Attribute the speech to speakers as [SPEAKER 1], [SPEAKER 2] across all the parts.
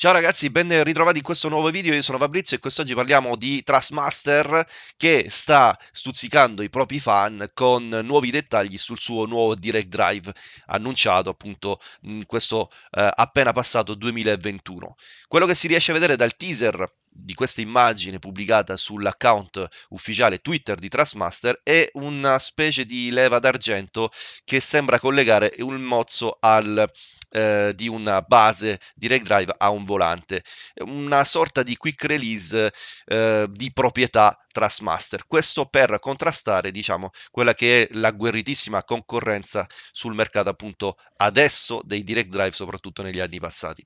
[SPEAKER 1] Ciao ragazzi, ben ritrovati in questo nuovo video, io sono Fabrizio e quest'oggi parliamo di Trustmaster che sta stuzzicando i propri fan con nuovi dettagli sul suo nuovo Direct Drive annunciato appunto in questo eh, appena passato 2021. Quello che si riesce a vedere dal teaser di questa immagine pubblicata sull'account ufficiale Twitter di Trustmaster è una specie di leva d'argento che sembra collegare un mozzo al eh, di una base Direct Drive a un volante, una sorta di quick release eh, di proprietà Trustmaster. Questo per contrastare, diciamo, quella che è la guerritissima concorrenza sul mercato appunto adesso dei Direct Drive, soprattutto negli anni passati.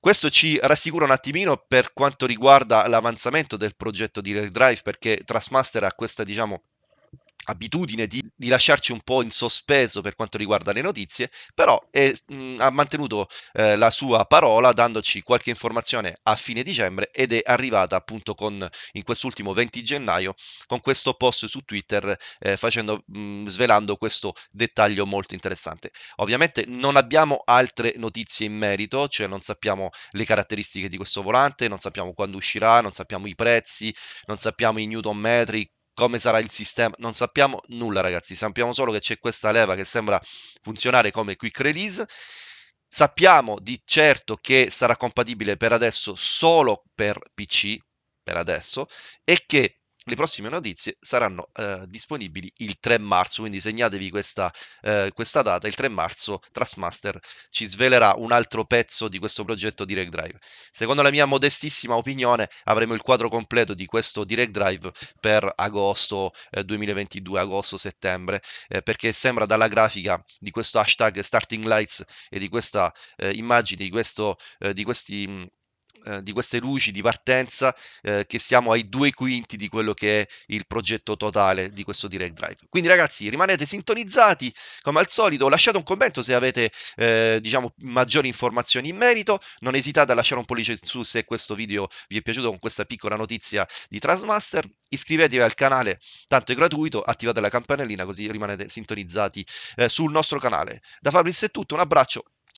[SPEAKER 1] Questo ci rassicura un attimino per quanto riguarda l'avanzamento del progetto Direct Drive, perché Trustmaster ha questa, diciamo, abitudine di, di, lasciarci un po' in sospeso per quanto riguarda le notizie, però è, mh, ha mantenuto eh, la sua parola dandoci qualche informazione a fine dicembre ed è arrivata appunto con, in quest'ultimo 20 gennaio con questo post su Twitter eh, facendo, mh, svelando questo dettaglio molto interessante. Ovviamente non abbiamo altre notizie in merito, cioè non sappiamo le caratteristiche di questo volante, non sappiamo quando uscirà, non sappiamo i prezzi, non sappiamo i newton metri, come sarà il sistema, non sappiamo nulla ragazzi, sappiamo solo che c'è questa leva che sembra funzionare come quick release. Sappiamo di certo che sarà compatibile per adesso solo per PC, per adesso, e che le prossime notizie saranno eh, disponibili il 3 marzo, quindi segnatevi questa, eh, questa, data, il 3 marzo Trustmaster ci svelerà un altro pezzo di questo progetto Direct Drive. Secondo la mia modestissima opinione avremo il quadro completo di questo Direct Drive per agosto eh, 2022, agosto-settembre, eh, perché sembra dalla grafica di questo hashtag Starting Lights e di questa eh, immagine, di, questo, eh, di questi eh, di queste luci di partenza eh, che siamo ai due quinti di quello che è il progetto totale di questo Direct Drive. Quindi ragazzi rimanete sintonizzati come al solito, lasciate un commento se avete eh, diciamo maggiori informazioni in merito, non esitate a lasciare un pollice in su se questo video vi è piaciuto con questa piccola notizia di Transmaster, iscrivetevi al canale, tanto è gratuito, attivate la campanellina così rimanete sintonizzati eh, sul nostro canale. Da Fabrizio è tutto, un abbraccio